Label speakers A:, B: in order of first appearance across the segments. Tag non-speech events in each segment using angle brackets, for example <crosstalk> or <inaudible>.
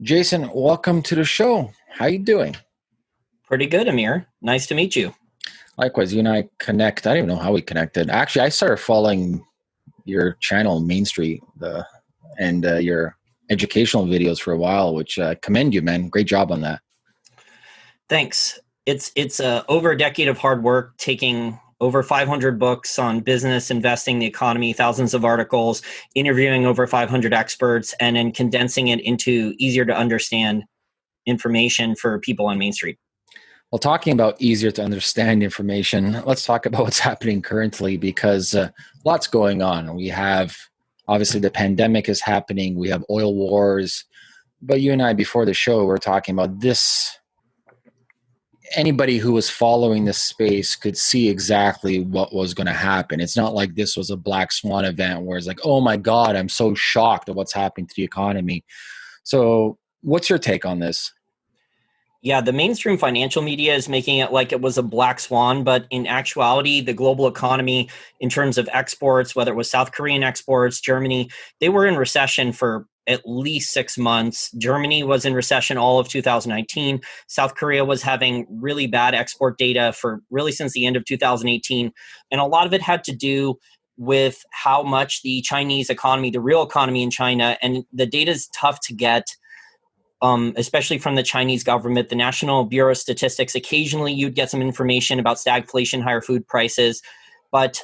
A: Jason, welcome to the show. How you doing?
B: Pretty good, Amir. Nice to meet you.
A: Likewise, you and I connect. I don't even know how we connected. Actually, I started following your channel, Main Street, the and uh, your educational videos for a while, which I uh, commend you, man. Great job on that.
B: Thanks. It's it's uh, over a decade of hard work, taking over 500 books on business, investing, the economy, thousands of articles, interviewing over 500 experts, and then condensing it into easier to understand information for people on Main Street.
A: Well, talking about easier to understand information, let's talk about what's <laughs> happening currently because uh, lots going on. We have obviously the pandemic is happening, we have oil wars, but you and I before the show were talking about this anybody who was following this space could see exactly what was going to happen. It's not like this was a black swan event where it's like, oh my God, I'm so shocked at what's happening to the economy. So, what's your take on this?
B: Yeah, the mainstream financial media is making it like it was a black swan, but in actuality, the global economy, in terms of exports, whether it was South Korean exports, Germany, they were in recession for at least six months. Germany was in recession all of 2019. South Korea was having really bad export data for really since the end of 2018. And a lot of it had to do with how much the Chinese economy, the real economy in China, and the data is tough to get. Um, especially from the Chinese government, the National Bureau of Statistics. Occasionally, you'd get some information about stagflation, higher food prices, but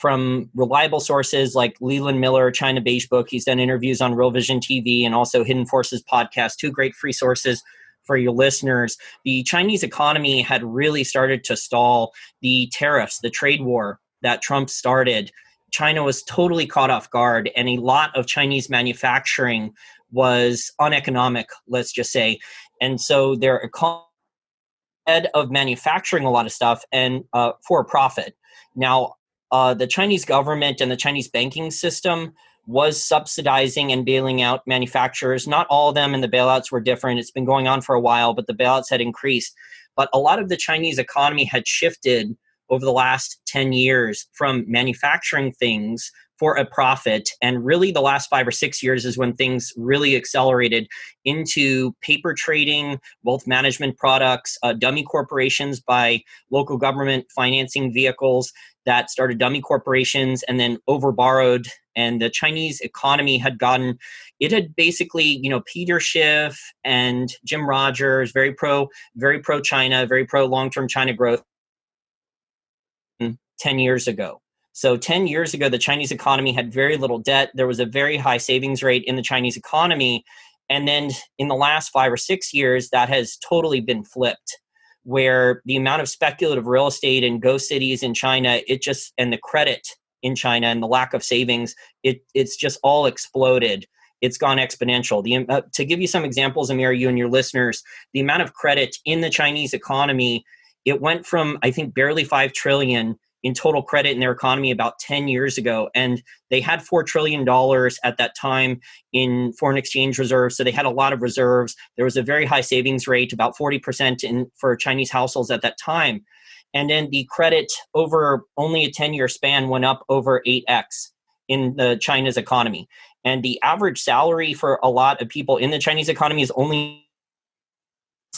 B: from reliable sources like Leland Miller, China Beige Book. He's done interviews on Real Vision TV and also Hidden Forces podcast, two great free sources for your listeners. The Chinese economy had really started to stall the tariffs, the trade war that Trump started. China was totally caught off guard, and a lot of Chinese manufacturing was uneconomic, let's just say. And so their economy of manufacturing a lot of stuff and uh, for profit. Now, uh, the Chinese government and the Chinese banking system was subsidizing and bailing out manufacturers. Not all of them, and the bailouts were different. It's been going on for a while, but the bailouts had increased. But a lot of the Chinese economy had shifted over the last 10 years from manufacturing things for a profit. And really, the last five or six years is when things really accelerated into paper trading, wealth management products, uh, dummy corporations by local government financing vehicles that started dummy corporations and then overborrowed. And the Chinese economy had gotten, it had basically, you know, Peter Schiff and Jim Rogers, very pro, very pro China, very pro long term China growth mm, 10 years ago. So 10 years ago, the Chinese economy had very little debt. There was a very high savings rate in the Chinese economy. And then in the last five or six years, that has totally been flipped, where the amount of speculative real estate in ghost cities in China, it just, and the credit in China and the lack of savings, it, it's just all exploded. It's gone exponential. The, uh, to give you some examples, Amir, you and your listeners, the amount of credit in the Chinese economy, it went from, I think, barely 5 trillion in total credit in their economy about 10 years ago. And they had $4 trillion at that time in foreign exchange reserves. So they had a lot of reserves. There was a very high savings rate, about 40% in, for Chinese households at that time. And then the credit over only a 10 year span went up over 8x in the China's economy. And the average salary for a lot of people in the Chinese economy is only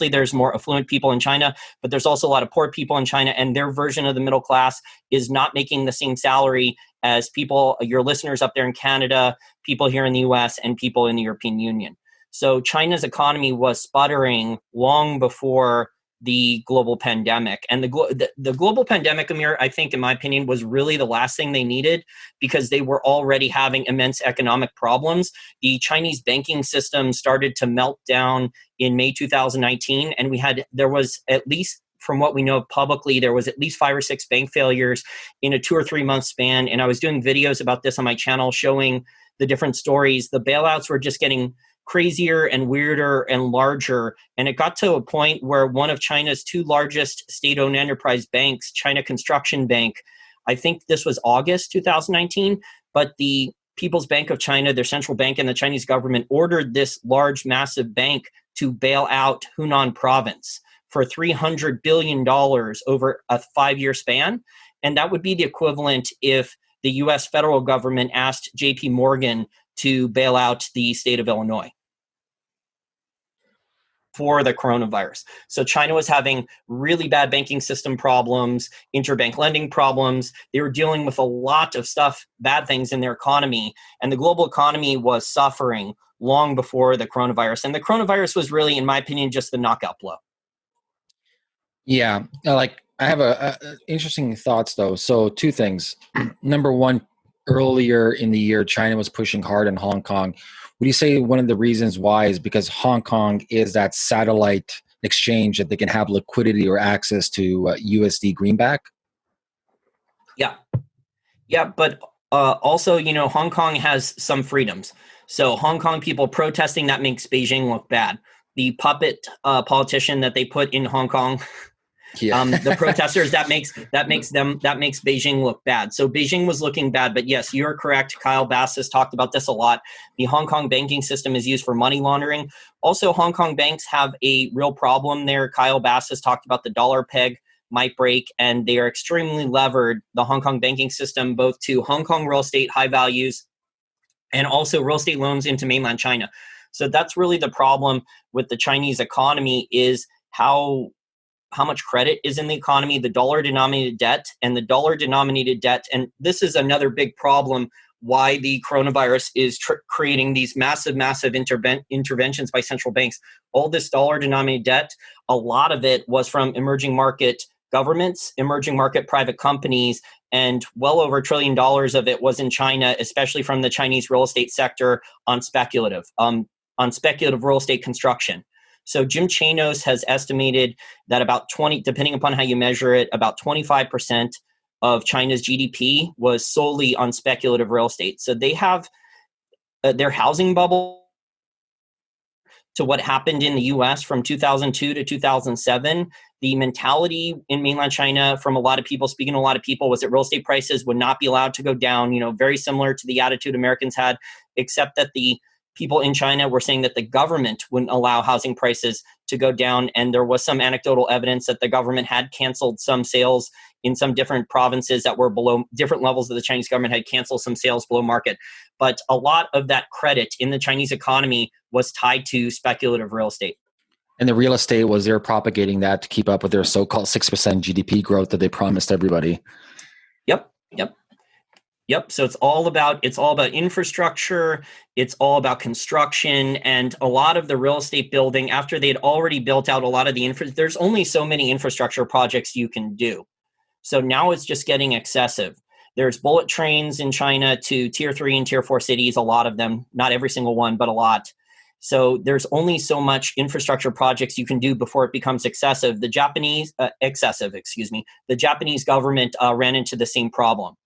B: there's more affluent people in China, but there's also a lot of poor people in China, and their version of the middle class is not making the same salary as people, your listeners up there in Canada, people here in the US, and people in the European Union. So China's economy was sputtering long before the global pandemic. And the, the, the, global pandemic, Amir, I think, in my opinion, was really the last thing they needed because they were already having immense economic problems. The Chinese banking system started to melt down in May 2019, and we had, there was at least from what we know publicly, there was at least five or six bank failures in a two or three month span. And I was doing videos about this on my channel showing the different stories. The bailouts were just getting crazier and weirder and larger. And it got to a point where one of China's two largest state owned enterprise banks, China Construction Bank, I think this was August 2019, but the People's Bank of China, their central bank, and the Chinese government ordered this large, massive bank to bail out Hunan province for $300 billion over a five year span. And that would be the equivalent if the US federal government asked JP Morgan to bail out the state of Illinois. for the coronavirus. So China was having really bad banking system problems, interbank lending problems. They were dealing with a lot of stuff, bad things in their economy, and the global economy was suffering long before the coronavirus. And the coronavirus was really, in my opinion, just the knockout blow.
A: Yeah, like I have a, a interesting thoughts though. So two things. <clears throat> Number one, earlier in the year, China was pushing hard in Hong Kong would you say one of the reasons why is because Hong Kong is that satellite exchange that they can have liquidity or access to uh, USD greenback?
B: Yeah. Yeah, but uh, also, you know, Hong Kong has some freedoms. So Hong Kong people protesting that makes Beijing look bad. The puppet uh, politician that they put in Hong Kong <laughs> yeah. um, the <laughs> protesters that makes that makes them that makes Beijing look bad. So Beijing was looking bad, but yes, you're correct. Kyle Bass has talked about this a lot. The Hong Kong banking system is used for money laundering. Also, Hong Kong banks have a real problem there. Kyle Bass has talked about the dollar peg might break, and they are extremely levered. The Hong Kong banking system, both to Hong Kong real estate high values, and also real estate loans into mainland China. So that's really the problem with the Chinese economy is how how much credit is in the economy, the dollar denominated debt, and the dollar denominated debt. And this is another big problem why the coronavirus is creating these massive, massive interven- interventions by central banks. All this dollar denominated debt, a lot of it was from emerging market governments, emerging market private companies, and well over a trillion dollars of it was in China, especially from the Chinese real estate sector on speculative, um, on speculative real estate construction. So Jim Chanos has estimated that about 20, depending upon how you measure it, about 25% of China's GDP was solely on speculative real estate. So they have uh, their housing bubble to what happened in the US from 2002 to 2007. The mentality in mainland China from a lot of people, speaking to a lot of people, was that real estate prices would not be allowed to go down, you know, very similar to the attitude Americans had, except that the people in China were saying that the government wouldn't allow housing prices to go down. And there was some anecdotal evidence that the government had canceled some sales in some different provinces that were below different levels of the Chinese government had canceled some sales below market. But a lot of that credit in the Chinese economy was tied to speculative real estate.
A: And the real estate was they're propagating that to keep up with their so called 6% GDP growth that they promised everybody.
B: Yep. Yep. Yep. So it's all about it's all about infrastructure. It's all about construction, and a lot of the real estate building after they had already built out a lot of the infra. There's only so many infrastructure projects you can do. So now it's just getting excessive. There's bullet trains in China to tier three and tier four cities. A lot of them, not every single one, but a lot. So there's only so much infrastructure projects you can do before it becomes excessive. The Japanese uh, excessive, excuse me. The Japanese government uh, ran into the same problem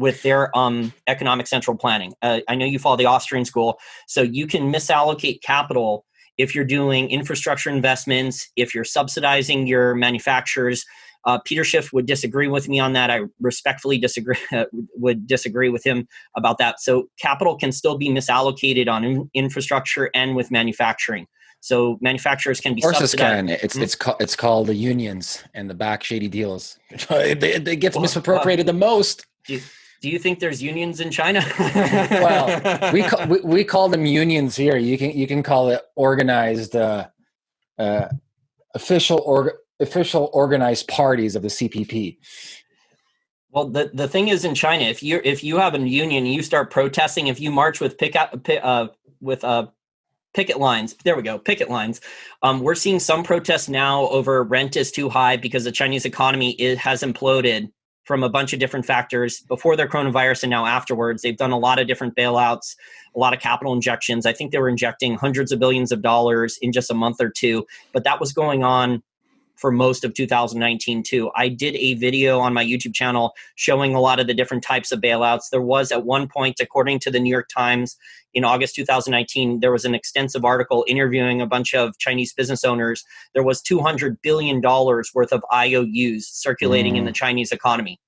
B: with their um, economic central planning. Uh, I know you follow the Austrian school, so you can misallocate capital if you're doing infrastructure investments, if you're subsidizing your manufacturers. Uh, Peter Schiff would disagree with me on that. I respectfully disagree <laughs> would disagree with him about that. So capital can still be misallocated on in- infrastructure and with manufacturing. So manufacturers can be.
A: Of course, can. It's mm-hmm. it's ca- it's called the unions and the back shady deals. <laughs> it, it, gets well, misappropriated uh, the most. <laughs>
B: do you think there's unions in China? <laughs>
A: well, we, call, we, we call them unions here. You can you can call it organized, uh, uh, official or official organized parties of the CPP.
B: Well, the, the thing is in China, if you if you have a union, you start protesting. If you march with pick up uh, with uh, picket lines. There we go, picket lines. Um, we're seeing some protests now over rent is too high because the Chinese economy is, has imploded from a bunch of different factors before their coronavirus and now afterwards. They've done a lot of different bailouts, a lot of capital injections. I think they were injecting hundreds of billions of dollars in just a month or two, but that was going on for most of 2019 too. I did a video on my YouTube channel showing a lot of the different types of bailouts. There was at one point, according to the New York Times, in August 2019, there was an extensive article interviewing a bunch of Chinese business owners. There was 200 billion dollars worth of IOUs circulating mm. in the mm. Chinese economy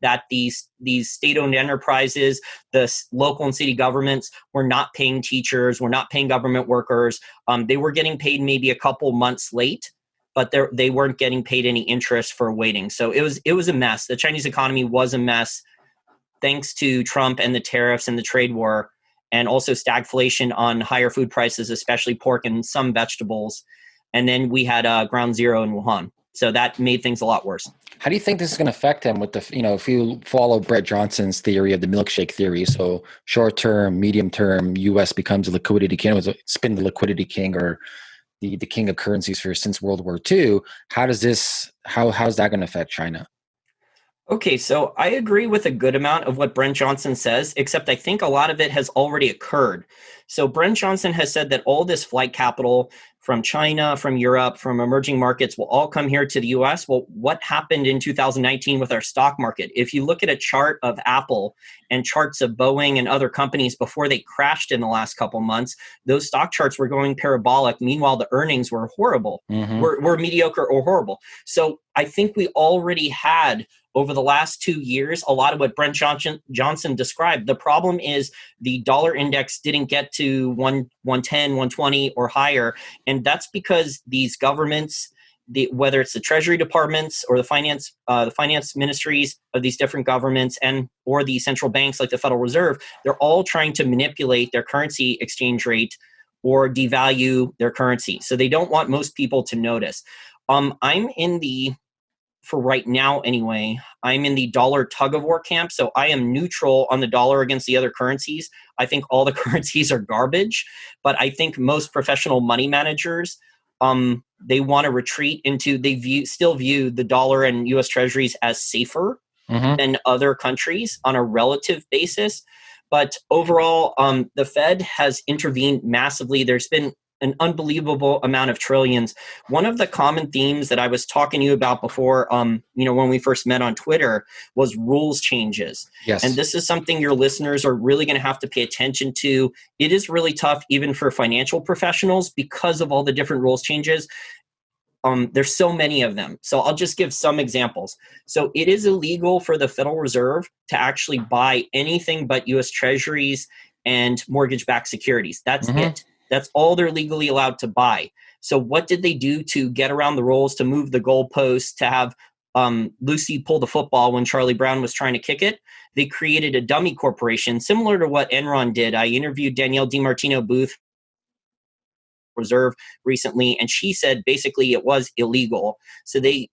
B: that these these state-owned enterprises, the local and city governments were not paying teachers, were not paying government workers. Um, they were getting paid maybe a couple months late, but they weren't getting paid any interest for waiting. So it was it was a mess. The Chinese economy was a mess, thanks to Trump and the tariffs and the trade war, and also stagflation on higher food prices, especially pork and some vegetables. and then we had uh, ground zero in Wuhan. So that made things a lot worse.
A: How do you think this is going to affect him with the, you know, if you follow Brent Johnson's theory of the milkshake theory, so short term, medium term, US becomes a liquidity king, it's been the liquidity king or the, the king of currencies for since World War II. How does this, how, how's that going to affect China?
B: Okay, so I agree with a good amount of what Brent Johnson says, except I think a lot of it has already occurred. So Brent Johnson has said that all this flight capital from China, from Europe, from emerging markets will all come here to the US. Well, what happened in 2019 with our stock market? If you look at a chart of Apple and charts of Boeing and other companies before they crashed in the last couple months, those stock charts were going parabolic. Meanwhile, the earnings were horrible, mm-hmm. were, were mediocre or horrible. So I think we already had over the last two years, a lot of what Brent Johnson, Johnson described. The problem is the dollar index didn't get to 1, 110, 120 or higher. And that's because these governments, the, whether it's the treasury departments or the finance uh, the finance ministries of these different governments and or the central banks like the federal reserve they're all trying to manipulate their currency exchange rate or devalue their currency so they don't want most people to notice um, i'm in the for right now anyway, I'm in the dollar tug of war camp. So I am neutral on the dollar against the other currencies. I think all the <laughs> currencies are garbage, but I think most professional money managers um, they want to retreat into they view still view the dollar and US treasuries as safer mm-hmm. than other countries on a relative basis. But overall, um, the Fed has intervened massively. There's been an unbelievable amount of trillions. One of the common themes that I was talking to you about before, um, you know, when we first met on Twitter, was rules changes. Yes. And this is something your listeners are really going to have to pay attention to. It is really tough, even for financial professionals, because of all the different rules changes. Um, there's so many of them. So I'll just give some examples. So it is illegal for the Federal Reserve to actually buy anything but U.S. Treasuries and mortgage-backed securities. That's mm-hmm. it that's all they're legally allowed to buy. So what did they do to get around the rules, to move the goalposts, to have um, Lucy pull the football when Charlie Brown was trying to kick it? They created a dummy corporation similar to what Enron did. I interviewed Danielle DiMartino Booth Reserve recently, and she said basically it was illegal. So they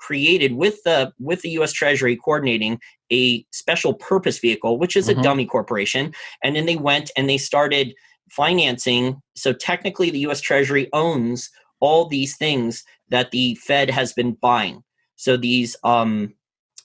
B: created with the with the U.S. Treasury coordinating a special purpose vehicle, which is mm-hmm. a dummy corporation, and then they went and they started financing. So technically, the US Treasury owns all these things that the Fed has been buying. So these um,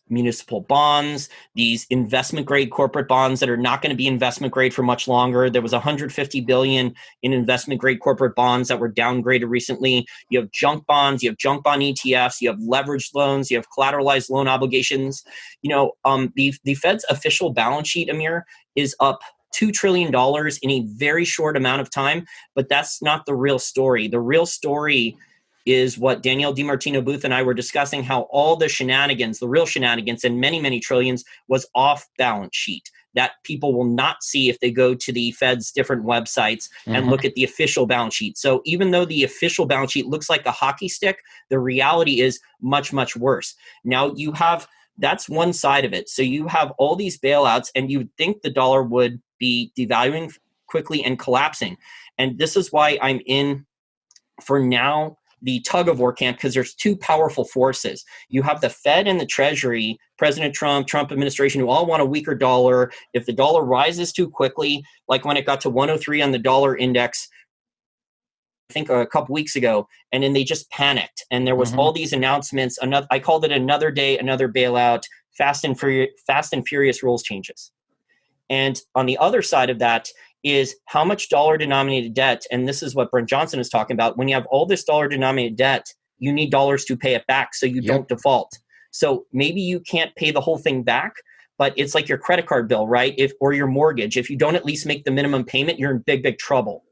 B: municipal bonds, these investment grade corporate bonds that are not going to be investment grade for much longer. There was 150 billion in investment grade corporate bonds that were downgraded recently. You have junk bonds, you have junk bond ETFs, you have leveraged loans, you have collateralized loan obligations. You know, um, the the Fed's official balance sheet, Amir, is up $2 trillion in a very short amount of time, but that's not the real story. The real story is what Danielle DiMartino Booth and I were discussing how all the shenanigans, the real shenanigans, and many, many trillions was off balance sheet that people will not see if they go to the Fed's different websites and mm-hmm. look at the official balance sheet. So even though the official balance sheet looks like a hockey stick, the reality is much, much worse. Now you have that's one side of it. So you have all these bailouts, and you would think the dollar would be devaluing quickly and collapsing. And this is why I'm in, for now, the tug of war camp because there's two powerful forces. You have the Fed and the Treasury, President Trump, Trump administration, who all want a weaker dollar. If the dollar rises too quickly, like when it got to 103 on the dollar index, think a couple weeks ago, and then they just panicked. And there was mm-hmm. all these announcements. Another, I called it another day, another bailout, fast and furious, fast and furious rules changes. And on the other side of that is how much dollar denominated debt, and this is what Brent Johnson is talking about. When you have all this dollar denominated debt, you need dollars to pay it back so you yep. don't default. So maybe you can't pay the whole thing back, but it's like your credit card bill, right? If or your mortgage. If you don't at least make the minimum payment, you're in big, big trouble.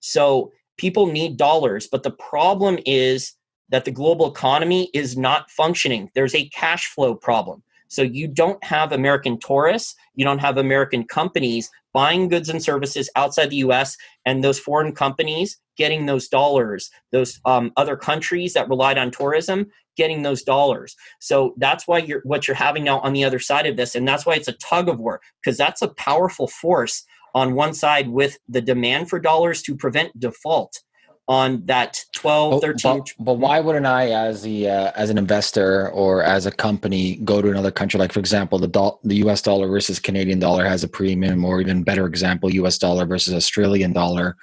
B: So people need dollars, but the problem is that the global economy is not functioning. There's a cash flow problem. So you don't have American tourists, you don't have American companies buying goods and services outside the US, and those foreign companies getting those dollars, those um, other countries that relied on tourism getting those dollars. So that's why you're what you're having now on the other side of this, and that's why it's a tug of war, because that's a powerful force on one side with the demand for dollars to prevent default. on that 12 13
A: but, but, why wouldn't i as the uh, as an investor or as a company go to another country like for example the do- the us dollar versus canadian dollar has a premium or even better example us dollar versus australian dollar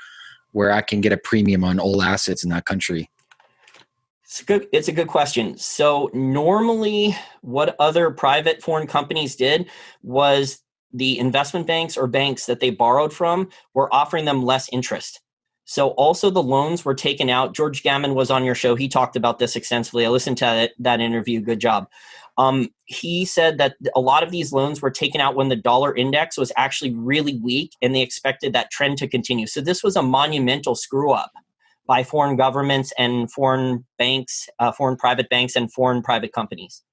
A: where i can get a premium on all assets in that country
B: it's a good it's a good question so normally what other private foreign companies did was the investment banks or banks that they borrowed from were offering them less interest so also the loans were taken out. George Gammon was on your show. He talked about this extensively. I listened to that, that interview. Good job. Um, he said that a lot of these loans were taken out when the dollar index was actually really weak and they expected that trend to continue. So this was a monumental screw up by foreign governments and foreign banks, uh, foreign private banks and foreign private companies.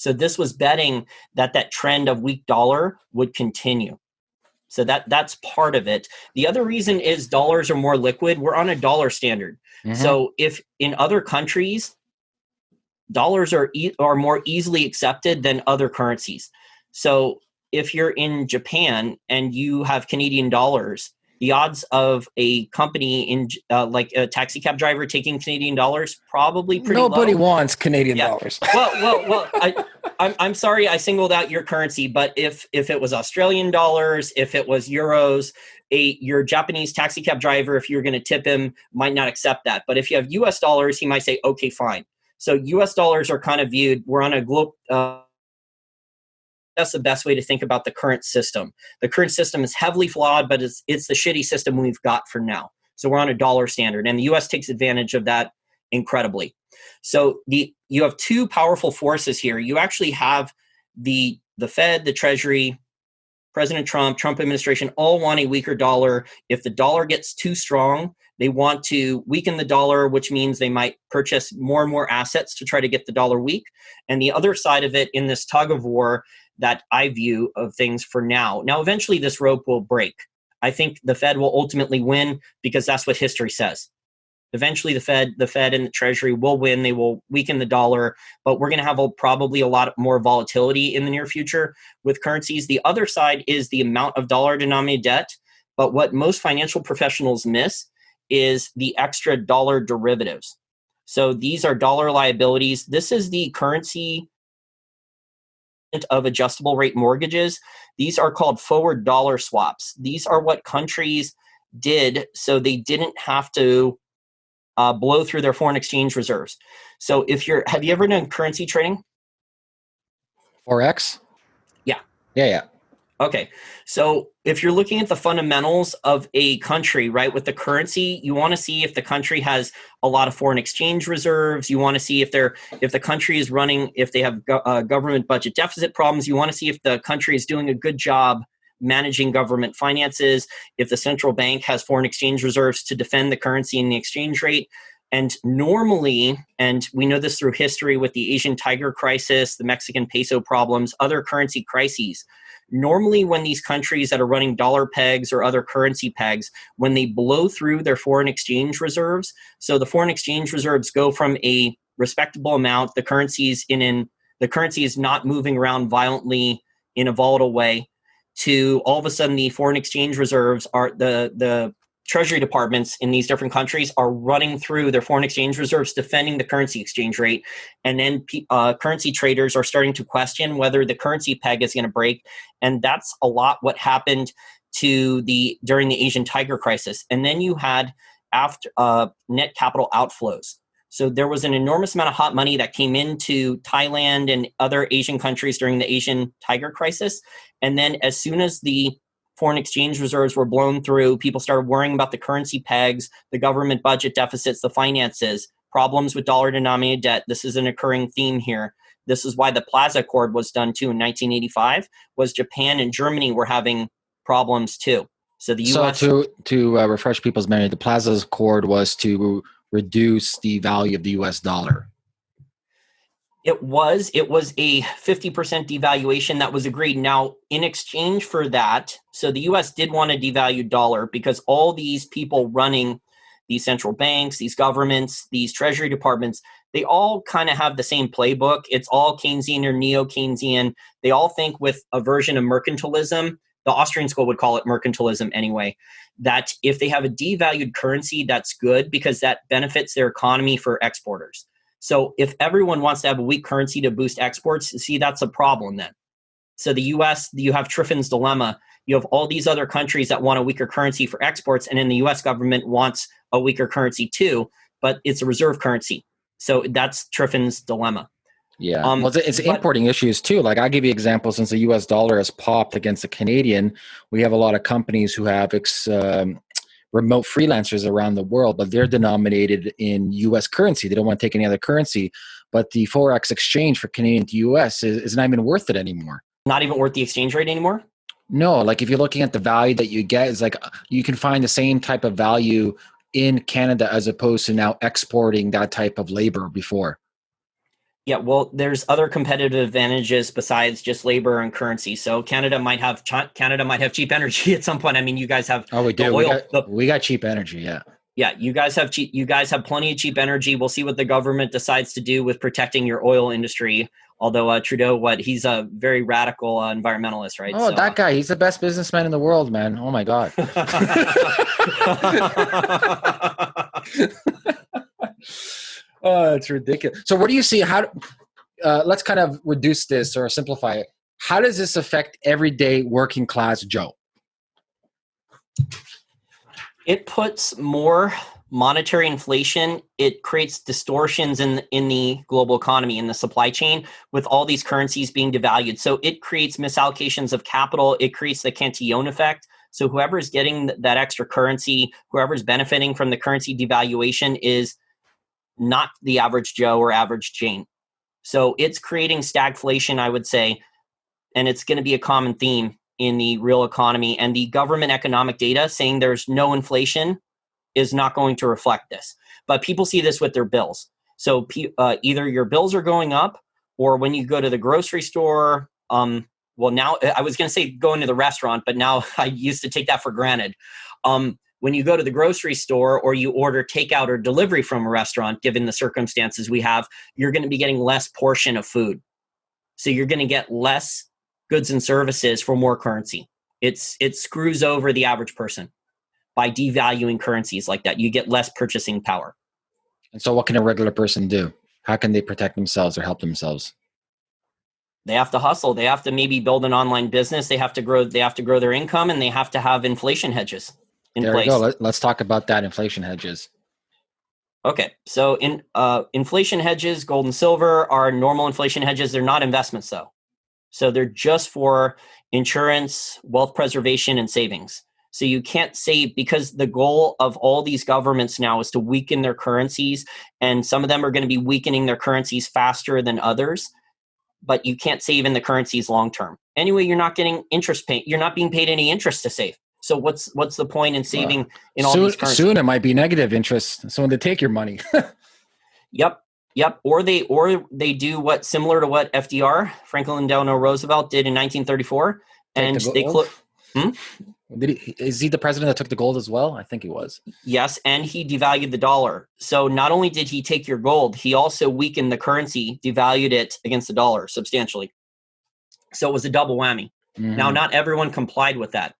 B: So this was betting that that trend of weak dollar would continue. So that that's part of it. The other reason is dollars are more liquid. We're on a dollar standard. Mm-hmm. So if in other countries dollars are e- are more easily accepted than other currencies. So if you're in Japan and you have Canadian dollars, the odds of a company in uh, like a taxi cab driver taking Canadian dollars probably pretty low.
A: nobody
B: low.
A: wants Canadian yeah. dollars. <laughs>
B: well, well, well. I, I'm I'm sorry I singled out your currency, but if if it was Australian dollars, if it was euros, a your Japanese taxi cab driver, if you're going to tip him, might not accept that. But if you have U.S. dollars, he might say, okay, fine. So U.S. dollars are kind of viewed. We're on a global. Uh, that's the best way to think about the current system. The current system is heavily flawed, but it's it's the shitty system we've got for now. So we're on a dollar standard, and the U.S. takes advantage of that incredibly. So the you have two powerful forces here. You actually have the the Fed, the Treasury, President Trump, Trump administration all want a weaker dollar. If the dollar gets too strong, they want to weaken the dollar, which means they might purchase more and more assets to try to get the dollar weak. And the other side of it in this tug of war that I view of things for now. Now, eventually, this rope will break. I think the Fed will ultimately win because that's what history says. Eventually, the Fed, the Fed, and the Treasury will win. They will weaken the dollar, but we're going to have a, probably a lot more volatility in the near future with currencies. The other side is the amount of dollar-denominated debt. But what most financial professionals miss is the extra dollar derivatives. So these are dollar liabilities. This is the currency of adjustable rate mortgages. These are called forward dollar swaps. These are what countries did so they didn't have to uh, blow through their foreign exchange reserves. So if you're, have you ever done currency trading?
A: Forex?
B: Yeah.
A: Yeah, yeah.
B: Okay. So if you're looking at the fundamentals of a country, right, with the currency, you want to see if the country has a lot of foreign exchange reserves. You want to see if they're if the country is running if they have go, uh, government budget deficit problems. You want to see if the country is doing a good job managing government finances, if the central bank has foreign exchange reserves to defend the currency and the exchange rate. And normally, and we know this through history with the Asian tiger crisis, the Mexican peso problems, other currency crises, normally when these countries that are running dollar pegs or other currency pegs when they blow through their foreign exchange reserves so the foreign exchange reserves go from a respectable amount the currencies in in the currency is not moving around violently in a volatile way to all of a sudden the foreign exchange reserves are the the treasury departments in these different countries are running through their foreign exchange reserves defending the currency exchange rate. And then uh, currency traders are starting to question whether the currency peg is going to break. And that's a lot what happened to the during the asian tiger crisis. And then you had after uh, net capital outflows. So there was an enormous amount of hot money that came into Thailand and other Asian countries during the Asian tiger crisis. And then as soon as the foreign exchange reserves were blown through, people started worrying about the currency pegs, the government budget deficits, the finances, problems with dollar denominated debt. This is an occurring theme here. This is why the Plaza Accord was done too in 1985 was Japan and Germany were having problems too. So the US
A: So to to uh, refresh people's memory, the Plaza Accord was to reduce the value of the US dollar?
B: It was. It was a 50% devaluation that was agreed. Now, in exchange for that, so the US did want to devalue dollar because all these people running these central banks, these governments, these treasury departments, they all kind of have the same playbook. It's all Keynesian or neo Keynesian. They all think with a version of mercantilism the Austrian school would call it mercantilism anyway, that if they have a devalued currency, that's good because that benefits their economy for exporters. So if everyone wants to have a weak currency to boost exports, see, that's a problem then. So the US, you have Triffin's dilemma. You have all these other countries that want a weaker currency for exports, and then the US government wants a weaker currency too, but it's a reserve currency. So that's Triffin's dilemma.
A: Yeah, um, well, it's, but, importing issues too. Like I'll give you examples, since the U.S. dollar has popped against the Canadian, we have a lot of companies who have ex, um, remote freelancers around the world, but they're denominated in U.S. currency. They don't want to take any other currency, but the forex exchange for Canadian to U.S. is, is not even worth it anymore.
B: Not even worth the exchange rate anymore.
A: No, like if you're looking at the value that you get, is like you can find the same type of value in Canada as opposed to now exporting that type of labor before.
B: Yeah, well, there's other competitive advantages besides just labor and currency. So Canada might have Canada might have cheap energy <laughs> at some point. I mean, you guys have
A: oh, we do. Oil, we, got, the, we got cheap energy. Yeah,
B: yeah. You guys have cheap. You guys have plenty of cheap energy. We'll see what the government decides to do with protecting your oil industry. Although uh, Trudeau, what he's a very radical uh, environmentalist, right?
A: Oh, so, that guy, he's the best businessman in the world, man. Oh my god. <laughs> <laughs> oh, it's ridiculous. So, what do you see? How? Uh, let's kind of reduce this or simplify it. How does this affect everyday working class Joe?
B: It puts more monetary inflation. It creates distortions in in the global economy in the supply chain with all these currencies being devalued. So it creates misallocations of capital. It creates the Cantillon effect. So whoever is getting that extra currency, whoever is benefiting from the currency devaluation is not the average Joe or average Jane. So it's creating stagflation, I would say, and it's going to be a common theme in the real economy. And the government economic data saying there's no inflation is not going to reflect this. But people see this with their bills. So uh, either your bills are going up, or when you go to the grocery store, um, well, now I was going to say going to the restaurant, but now <laughs> I used to take that for granted. Um, when you go to the grocery store or you order takeout or delivery from a restaurant, given the circumstances we have, you're going to be getting less portion of food. So you're going to get less goods and services for more currency. It's it screws over the average person by devaluing currencies like that. You get less purchasing power.
A: And so what can a regular person do? How can they protect themselves or help themselves?
B: They have to hustle. They have to maybe build an online business. They have to grow they have to grow their income and they have to have inflation hedges
A: in there place. we go. Let, us talk about that inflation hedges.
B: Okay, so in uh, inflation hedges, gold and silver are normal inflation hedges. They're not investments, though. So they're just for insurance, wealth preservation, and savings. So you can't save because the goal of all these governments now is to weaken their currencies, and some of them are going to be weakening their currencies faster than others. But you can't save in the currencies long term. Anyway, you're not getting interest pay. You're not being paid any interest to save. So what's what's the point in saving uh, in all
A: soon,
B: these currencies?
A: Soon it might be negative interest. Someone to take your money. <laughs>
B: yep, yep. Or they or they do what similar to what FDR Franklin Delano Roosevelt did in 1934, take and the they close.
A: Hmm? Did he, is he the president that took the gold as well? I think he was.
B: Yes, and he devalued the dollar. So not only did he take your gold, he also weakened the currency, devalued it against the dollar substantially. So it was a double whammy. Mm-hmm. Now, not everyone complied with that.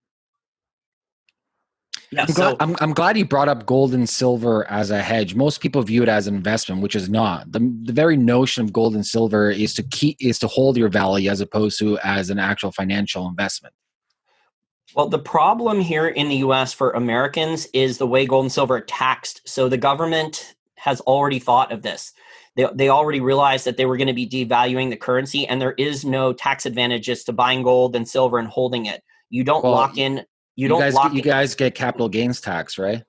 A: Yeah, I'm, so, glad, I'm, I'm glad you brought up gold and silver as a hedge. Most people view it as an investment, which is not. The, the very notion of gold and silver is to keep is to hold your value as opposed to as an actual financial investment.
B: Well, the problem here in the US for Americans is the way gold and silver are taxed. So the government has already thought of this. They, they already realized that they were going to be devaluing the currency, and there is no tax advantages to buying gold and silver and holding it. You don't well, lock in you, don't
A: guys,
B: lock
A: you guys get capital gains tax, right?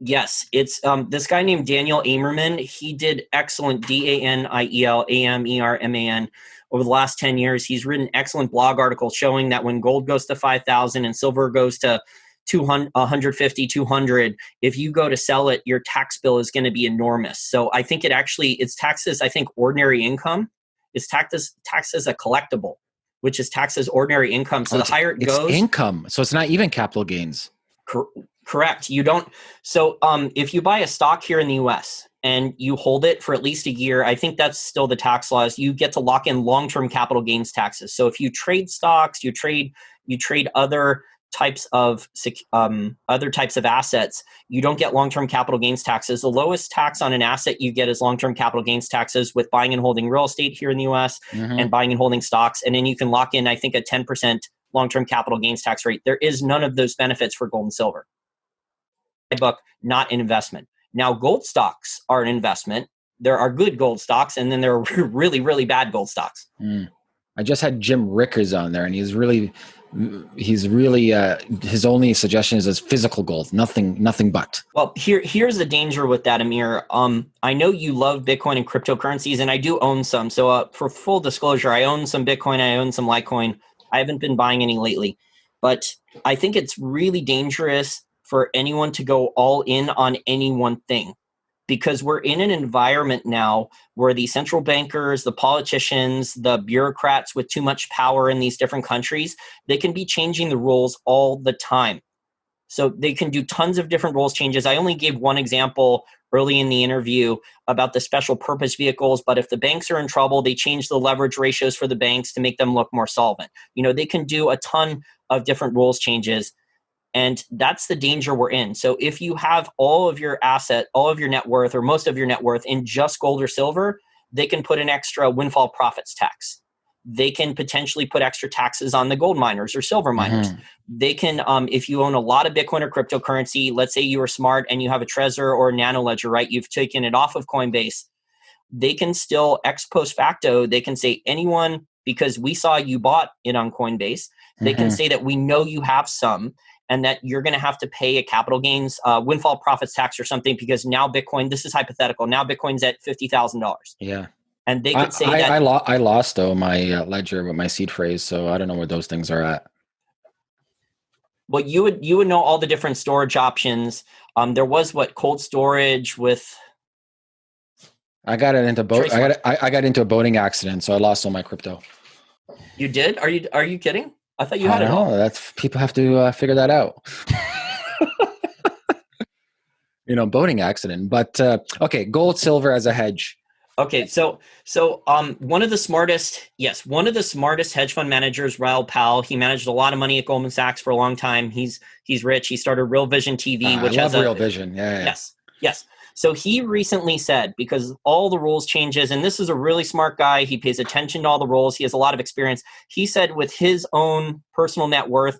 B: Yes, it's um, this guy named Daniel Amerman. He did excellent D A N I E L A M E R M A N over the last 10 years. He's written excellent blog articles showing that when gold goes to 5,000 and silver goes to 200, 150, 200, if you go to sell it, your tax bill is going to be enormous. So I think it actually, it's taxes, I think ordinary income is taxed as, taxed as a collectible which is taxed as ordinary income. So oh, the higher it goes,
A: income. So it's not even capital gains.
B: Cor- correct. You don't. So um, if you buy a stock here in the U.S. and you hold it for at least a year. I think that's still the tax laws. You get to lock in long-term capital gains taxes. So if you trade stocks, you trade you trade other types of um, other types of assets, you don't get long-term capital gains taxes. The lowest tax on an asset you get is long-term capital gains taxes with buying and holding real estate here in the U.S. Mm-hmm. and buying and holding stocks, and then you can lock in, I think, a 10% long-term capital gains tax rate. There is none of those benefits for gold and silver. My book, not an investment. Now, gold stocks are an investment. There are good gold stocks, and then there are <laughs> really, really bad gold stocks. Mm.
A: I just had Jim Rickards on there, and he's really he's really uh, his only suggestion is as physical gold nothing nothing but.
B: Well here here's the danger with that amir. Um i know you love bitcoin and cryptocurrencies and i do own some. So uh, for full disclosure i own some bitcoin i own some litecoin. I haven't been buying any lately but i think it's really dangerous for anyone to go all in on any one thing because we're in an environment now where the central bankers, the politicians, the bureaucrats with too much power in these different countries, they can be changing the rules all the time. So they can do tons of different rules changes. I only gave one example early in the interview about the special purpose vehicles, but if the banks are in trouble, they change the leverage ratios for the banks to make them look more solvent. You know, they can do a ton of different rules changes and that's the danger we're in. So if you have all of your asset, all of your net worth, or most of your net worth in just gold or silver, they can put an extra windfall profits tax. They can potentially put extra taxes on the gold miners or silver miners. Mm-hmm. They can, um, if you own a lot of Bitcoin or cryptocurrency, let's say you are smart and you have a Trezor or a Nano Ledger, right? You've taken it off of Coinbase. They can still, ex post facto, they can say anyone because we saw you bought it on Coinbase. They mm-hmm. can say that we know you have some and that you're going to have to pay a capital gains uh, windfall profits tax or something because now Bitcoin, this is hypothetical, now Bitcoin's at $50,000.
A: Yeah.
B: And they could say
A: I,
B: that.
A: I, lo- I lost, though, my uh, ledger with my seed phrase, so I don't know where those things are at.
B: Well, you would you would know all the different storage options. Um, there was what cold storage with.
A: I got it into boat. I got I, I got into a boating accident, so I lost all my crypto.
B: You did? Are you are you kidding? I thought you had
A: it all. That's people have to uh, figure that out. <laughs> you know, boating accident. But uh, okay, gold, silver as a hedge.
B: Okay, so so um, one of the smartest, yes, one of the smartest hedge fund managers, Raoul Pal. He managed a lot of money at Goldman Sachs for a long time. He's he's rich. He started Real Vision TV,
A: uh,
B: which
A: I love
B: has
A: Real Vision. Yeah, yeah.
B: Yes, yes. So he recently said, because all the rules changes, and this is a really smart guy, he pays attention to all the rules, he has a lot of experience. He said with his own personal net worth,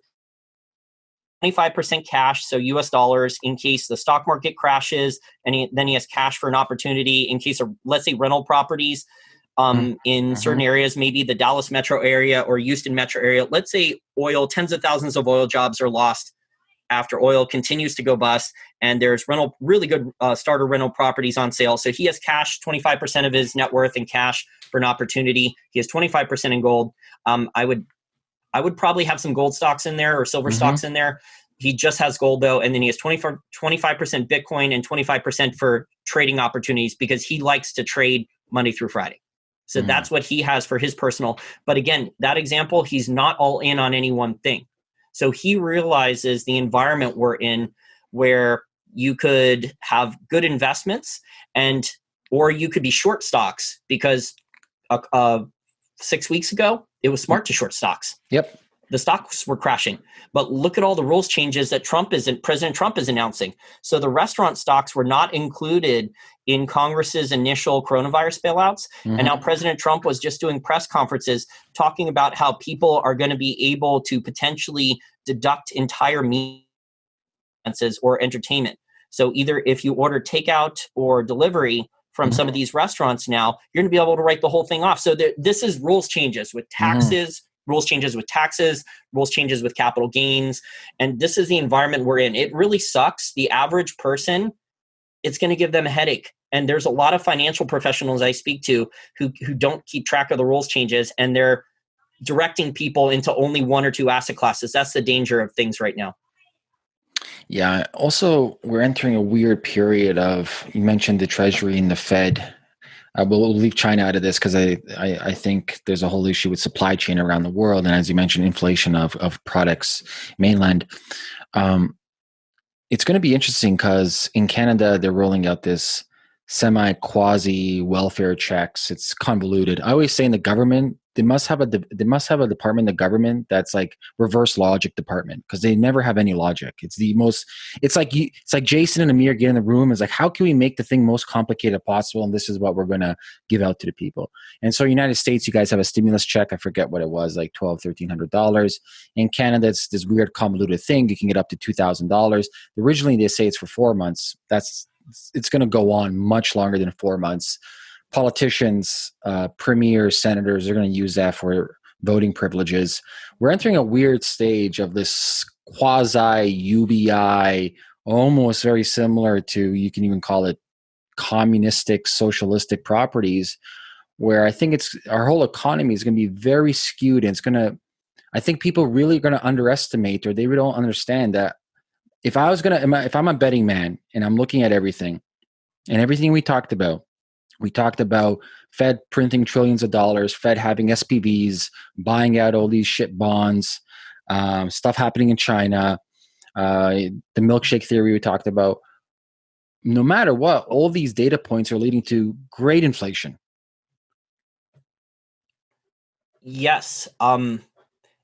B: 25% cash, so US dollars, in case the stock market crashes, and he, then he has cash for an opportunity in case of, let's say, rental properties um, mm-hmm. in mm-hmm. certain areas, maybe the Dallas metro area or Houston metro area. Let's say oil, tens of thousands of oil jobs are lost after oil continues to go bust and there's rental really good uh, starter rental properties on sale. So he has cash 25% of his net worth in cash for an opportunity. He has 25% in gold. Um, i would i would probably have some gold stocks in there or silver mm-hmm. stocks in there. He just has gold though and then he has 25, 25% bitcoin and 25% for trading opportunities because he likes to trade monday through friday. So mm-hmm. that's what he has for his personal. But again that example he's not all in on any one thing so he realizes the environment we're in where you could have good investments and or you could be short stocks because uh, uh, six weeks ago it was smart to short stocks.
A: Yep
B: the stocks were crashing. But look at all the rules changes that Trump is President Trump is announcing. So the restaurant stocks were not included in Congress's initial coronavirus bailouts. Mm-hmm. And now President Trump was just doing press conferences talking about how people are going to be able to potentially deduct entire meals or entertainment. So either if you order takeout or delivery from mm-hmm. some of these restaurants now, you're going to be able to write the whole thing off. So there, this is rules changes with mm-hmm. taxes. Rules changes with taxes, rules changes with capital gains. And this is the environment we're in. It really sucks. The average person, it's going to give them a headache. And there's a lot of financial professionals I speak to who, who don't keep track of the rules changes and they're directing people into only one or two asset classes. That's the danger of things right now.
A: Yeah. Also, we're entering a weird period of, you mentioned the Treasury and the Fed I will leave China out of this because I, I, I think there's a whole issue with supply chain around the world, and as you mentioned, inflation of of products mainland. Um, it's going to be interesting because in Canada they're rolling out this semi quasi welfare checks. It's convoluted. I always say in the government, they must have a they must have a department the government that's like reverse logic department because they never have any logic. It's the most. It's like you. It's like Jason and Amir get in the room. Is like how can we make the thing most complicated possible, and this is what we're gonna give out to the people. And so, United States, you guys have a stimulus check. I forget what it was, like twelve, thirteen hundred dollars. In Canada, it's this weird convoluted thing. You can get up to two thousand dollars. Originally, they say it's for four months. That's it's going to go on much longer than four months politicians, uh, premiers, senators are going to use that for voting privileges. We're entering a weird stage of this quasi UBI, almost very similar to, you can even call it communistic, socialistic properties, where I think it's our whole economy is going to be very skewed and it's going to, I think people really are going to underestimate or they don't understand that if I was going to, if I'm a betting man and I'm looking at everything and everything we talked about, we talked about Fed printing trillions of dollars, Fed having SPVs, buying out all these shit bonds, um, stuff happening in China, uh, the milkshake theory we talked about. No matter what, all these data points are leading to great inflation.
B: Yes. Um,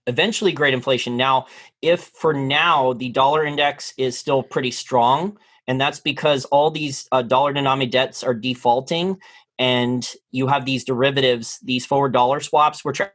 B: eventually, great inflation. Now, if for now the dollar index is still pretty strong, and that's because all these uh, dollar denominated debts are defaulting and you have these derivatives these forward dollar swaps which are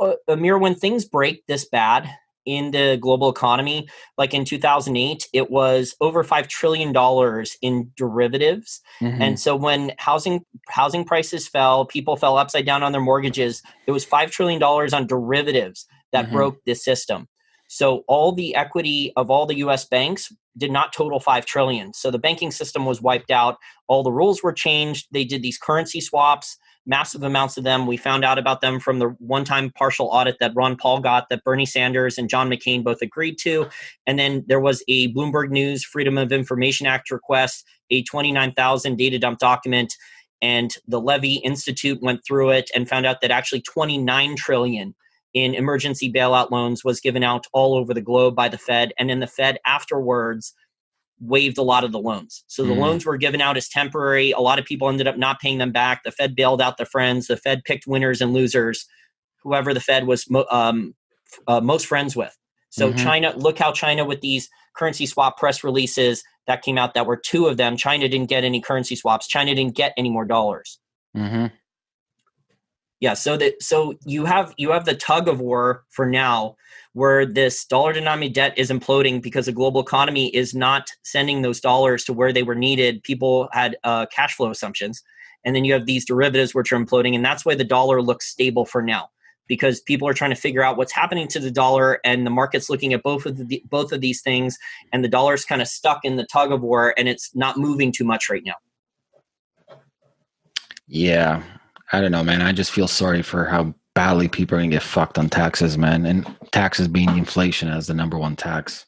B: uh, Amir, when things break this bad in the global economy, like in 2008, it was over five trillion dollars in derivatives. Mm-hmm. And so when housing housing prices fell, people fell upside down on their mortgages. It was five trillion dollars on derivatives that mm-hmm. broke the system. So all the equity of all the US banks did not total 5 trillion. So the banking system was wiped out. All the rules were changed. They did these currency swaps, massive amounts of them. We found out about them from the one-time partial audit that Ron Paul got that Bernie Sanders and John McCain both agreed to. And then there was a Bloomberg News Freedom of Information Act request, a 29,000 data dump document and the Levy Institute went through it and found out that actually 29 trillion in emergency bailout loans was given out all over the globe by the Fed. And then the Fed afterwards waived a lot of the loans. So the mm. loans were given out as temporary. A lot of people ended up not paying them back. The Fed bailed out their friends. The Fed picked winners and losers, whoever the Fed was um, uh, most friends with. So mm-hmm. China, look how China with these currency swap press releases that came out that were two of them. China didn't get any currency swaps. China didn't get any more dollars. Mm-hmm yeah so that so you have you have the tug of war for now where this dollar denominated debt is imploding because the global economy is not sending those dollars to where they were needed. People had uh, cash flow assumptions. And then you have these derivatives which are imploding and that's why the dollar looks stable for now because people are trying to figure out what's happening to the dollar and the market's looking at both of the both of these things and the dollar's kind of stuck in the tug of war and it's not moving too much right now.
A: Yeah I don't know, man. I just feel sorry for how badly people are gonna get fucked on taxes, man. And taxes being inflation as the number one tax.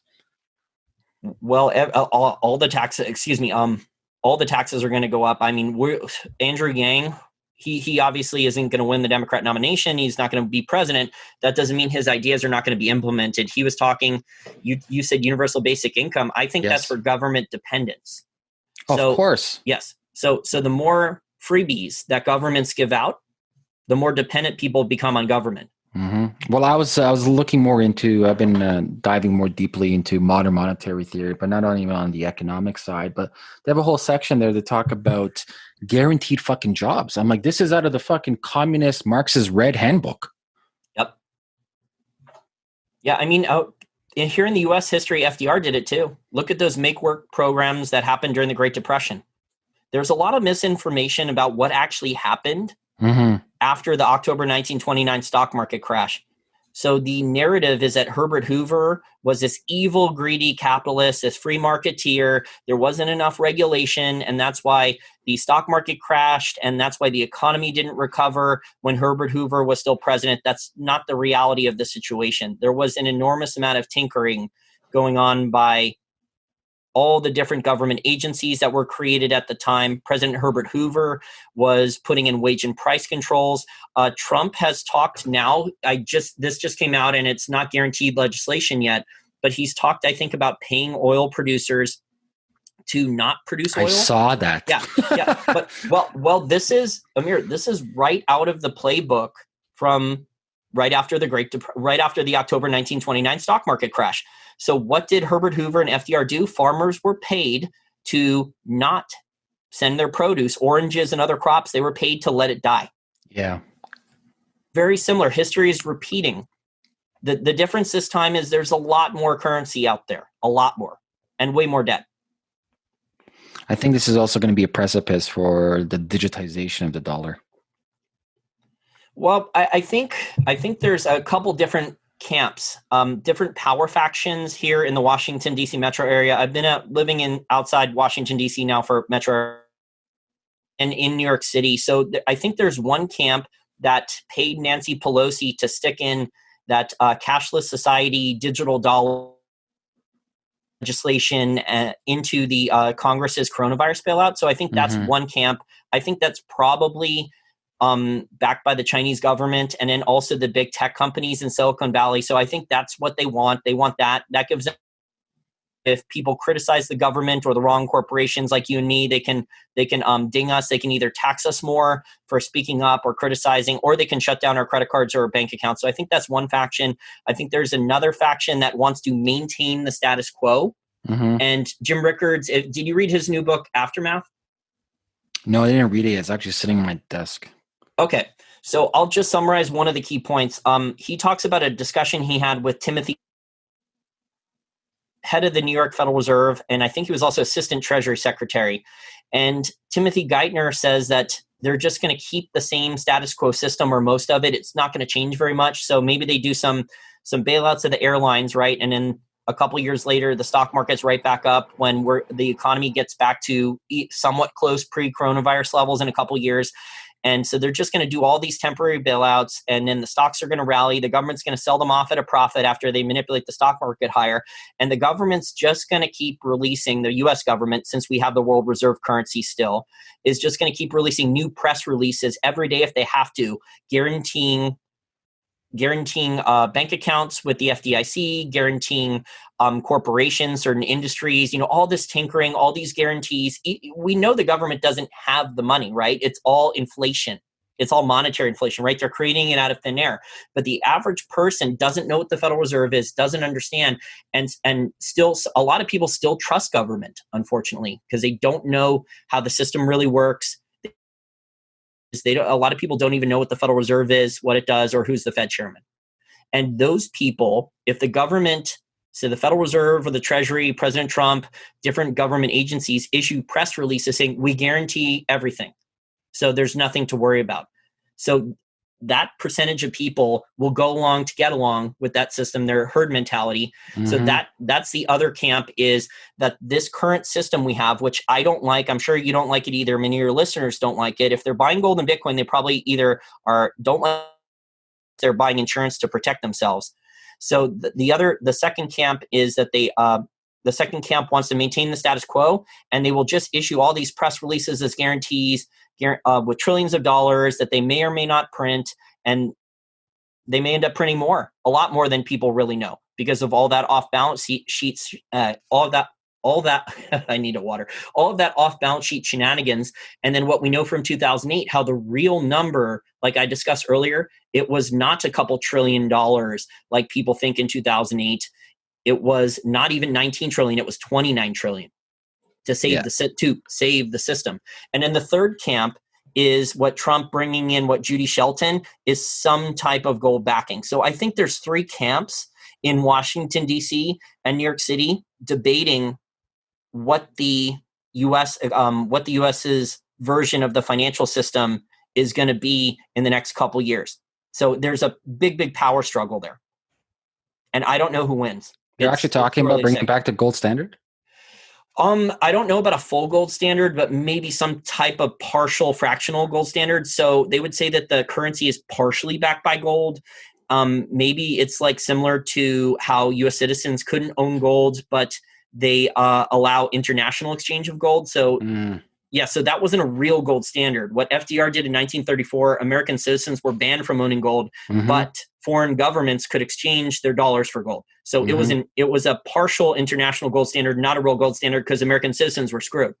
B: Well, all, all the taxes, excuse me, um, all the taxes are going to go up. I mean, we're Andrew Yang. He he obviously isn't going to win the Democrat nomination. He's not going to be president. That doesn't mean his ideas are not going to be implemented. He was talking. You you said universal basic income. I think yes. that's for government dependence.
A: So, of course.
B: Yes. So so the more freebies that governments give out, the more dependent people become on government.
A: Mm-hmm. Well, I was I was looking more into I've been uh, diving more deeply into modern monetary theory, but not only on the economic side, but they have a whole section there to talk about guaranteed fucking jobs. I'm like, this is out of the fucking communist Marxist red handbook.
B: Yep. Yeah, I mean, out in, here in the U.S. history, FDR did it too. Look at those make work programs that happened during the Great Depression there's a lot of misinformation about what actually happened mm-hmm. after the October 1929 stock market crash. So the narrative is that Herbert Hoover was this evil, greedy capitalist, this free marketeer. There wasn't enough regulation, and that's why the stock market crashed, and that's why the economy didn't recover when Herbert Hoover was still president. That's not the reality of the situation. There was an enormous amount of tinkering going on by all the different government agencies that were created at the time. President Herbert Hoover was putting in wage and price controls. Uh, Trump has talked now. I just this just came out, and it's not guaranteed legislation yet, but he's talked. I think about paying oil producers to not produce oil. I
A: saw that.
B: Yeah, yeah. but <laughs> well, well, this is Amir. This is right out of the playbook from right after the Great, Dep- right after the October 1929 stock market crash. So, what did Herbert Hoover and FDR do? Farmers were paid to not send their produce, oranges and other crops. They were paid to let it die.
A: Yeah.
B: Very similar. History is repeating. The, the difference this time is there's a lot more currency out there, a lot more, and way more debt.
A: I think this is also going to be a precipice for the digitization of the dollar.
B: Well, I, I think I think there's a couple different camps, um, different power factions here in the Washington D.C. metro area. I've been uh, living in outside Washington D.C. now for metro and in New York City. So th- I think there's one camp that paid Nancy Pelosi to stick in that uh, cashless society digital dollar legislation uh, into the uh, Congress's coronavirus bailout. So I think that's mm-hmm. one camp. I think that's probably um, backed by the Chinese government and then also the big tech companies in Silicon Valley. So I think that's what they want. They want that. That gives them if people criticize the government or the wrong corporations like you and me they can they can um, ding us they can either tax us more for speaking up or criticizing or they can shut down our credit cards or our bank accounts so i think that's one faction i think there's another faction that wants to maintain the status quo mm-hmm. and jim rickards did you read his new book aftermath
A: no i didn't read it it's actually sitting on my desk
B: okay so i'll just summarize one of the key points um, he talks about a discussion he had with timothy head of the New York Federal Reserve, and I think he was also assistant Treasury Secretary. And Timothy Geithner says that they're just going to keep the same status quo system or most of it. It's not going to change very much. So maybe they do some some bailouts of the airlines, right? And then a couple years later, the stock market's right back up when we're, the economy gets back to somewhat close pre-coronavirus levels in a couple years. And so they're just going to do all these temporary bailouts, and then the stocks are going to rally. The government's going to sell them off at a profit after they manipulate the stock market higher. And the government's just going to keep releasing, the US government, since we have the world reserve currency still, is just going to keep releasing new press releases every day if they have to, guaranteeing guaranteeing uh, bank accounts with the FDIC, guaranteeing um, corporations, certain industries, you know, all this tinkering, all these guarantees. We know the government doesn't have the money, right? It's all inflation. It's all monetary inflation, right? They're creating it out of thin air. But the average person doesn't know what the Federal Reserve is, doesn't understand, and and still a lot of people still trust government, unfortunately, because they don't know how the system really works they don't, a lot of people don't even know what the Federal Reserve is, what it does, or who's the Fed chairman. And those people, if the government, so the Federal Reserve or the Treasury, President Trump, different government agencies issue press releases saying we guarantee everything, so there's nothing to worry about. So that percentage of people will go along to get along with that system their herd mentality. Mm-hmm. so that that's the other camp is that this current system we have which i don't like i'm sure you don't like it either many of your listeners don't like it. If they're buying gold and bitcoin they probably either are don't like they're buying insurance to protect themselves. So the, the other the second camp is that they uh, the second camp wants to maintain the status quo and they will just issue all these press releases as guarantees uh, with trillions of dollars that they may or may not print, and they may end up printing more, a lot more than people really know, because of all that off balance sheets, uh, all that. All that <laughs> I need a water. All of that off-balance sheet shenanigans, and then what we know from 2008, how the real number, like I discussed earlier, it was not a couple trillion dollars like people think in 2008. It was not even 19 trillion. It was 29 trillion to save yeah. the to save the system. And then the third camp is what Trump bringing in what Judy Shelton is some type of gold backing. So I think there's three camps in Washington D.C. and New York City debating what the U.S. Um, what the U.S.'s version of the financial system is going to be in the next couple years. So there's a big, big power struggle there, and I don't know who wins.
A: You're it's, actually talking about bringing back the gold standard.
B: Um, I don't know about a full gold standard, but maybe some type of partial fractional gold standard. So they would say that the currency is partially backed by gold. Um, maybe it's like similar to how U.S. citizens couldn't own gold, but they uh, allow international exchange of gold. So mm. yeah, so that wasn't a real gold standard. What FDR did in 1934, American citizens were banned from owning gold, mm-hmm. but foreign governments could exchange their dollars for gold. So mm-hmm. it was mm-hmm. an it was a partial international gold standard, not a real gold standard because American citizens were screwed.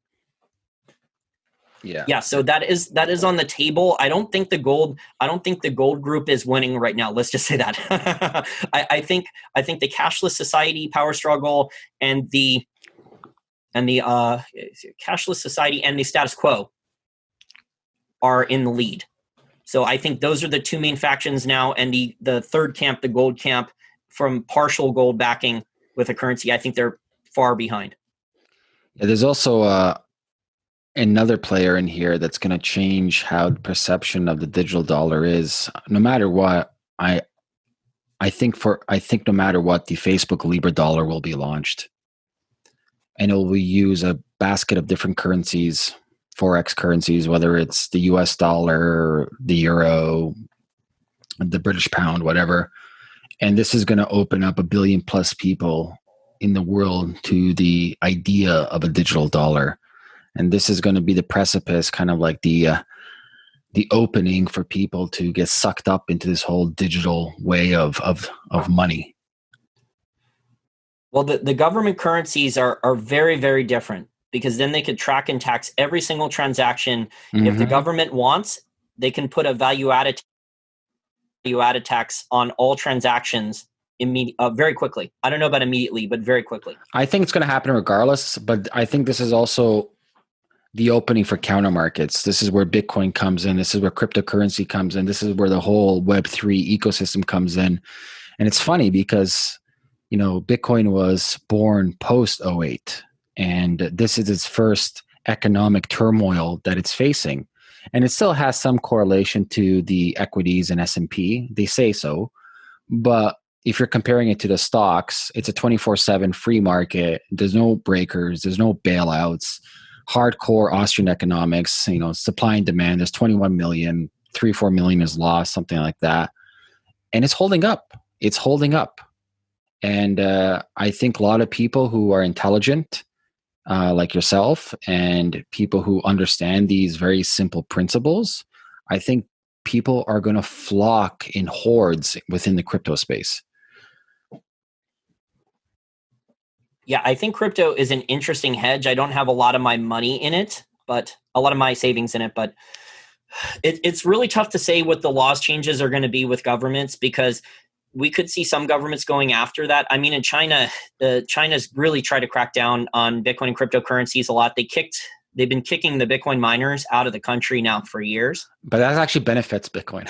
A: Yeah.
B: Yeah. So that is that is on the table. I don't think the gold. I don't think the gold group is winning right now. Let's just say that. <laughs> I, I think I think the cashless society power struggle and the and the uh, cashless society and the status quo are in the lead. So I think those are the two main factions now, and the the third camp, the gold camp, from partial gold backing with a currency, I think they're far behind.
A: Yeah, there's also uh, another player in here that's going to change how the perception of the digital dollar is. No matter what, I I think for I think no matter what, the Facebook Libra dollar will be launched, and it will use a basket of different currencies forex currencies, whether it's the US dollar, the euro, the British pound, whatever. And this is going to open up a billion plus people in the world to the idea of a digital dollar. And this is going to be the precipice, kind of like the uh, the opening for people to get sucked up into this whole digital way of of of money.
B: Well, the, the government currencies are are very very different because then they could track and tax every single transaction. Mm-hmm. If the mm-hmm. government wants, they can put a value added value added tax on all transactions immediate uh, very quickly. I don't know about immediately, but very quickly.
A: I think it's going to happen regardless, but I think this is also the opening for counter markets. This is where Bitcoin comes in. This is where cryptocurrency comes in. This is where the whole Web3 ecosystem comes in. And it's funny because, you know, Bitcoin was born post 08 and this is its first economic turmoil that it's facing. And it still has some correlation to the equities and s&p they say so. But if you're comparing it to the stocks it's a 24-7 free market. There's no breakers. There's no bailouts. Hardcore austrian economics you know supply and demand there's 21 million. 3 4 million is lost something like that. And it's holding up. It's holding up. And uh, i think a lot of people who are intelligent uh, like yourself and people who understand these very simple principles, I think people are going to flock in hordes within the crypto space.
B: Yeah, I think crypto is an interesting hedge. I don't have a lot of my money in it, but a lot of my savings in it, but <sighs> it, it's really tough to say what the laws changes are going to be with governments because we could see some governments going after that. I mean, in China, the China's really tried to crack down on Bitcoin and cryptocurrencies a lot. They kicked, they've been kicking the Bitcoin miners out of the country now for years.
A: But that actually benefits Bitcoin.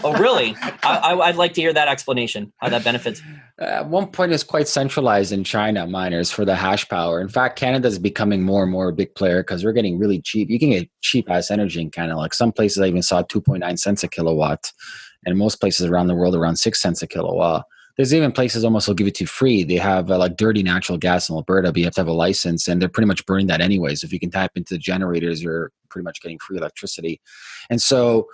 A: <laughs>
B: oh, really? I, would like to hear that explanation. How that benefits.
A: Uh, at one point, it's quite centralized in China miners for the hash power. In fact, Canada is becoming more and more a big player because we're getting really cheap. You can get cheap ass energy in Canada. Like some places, I even saw 2.9 cents a kilowatt and most places around the world around six cents a kilowatt. There's even places almost will give it to you free. They have uh, like dirty natural gas in Alberta, but you have to have a license, and they're pretty much burning that anyways. If you can tap into the generators, you're pretty much getting free electricity. And so,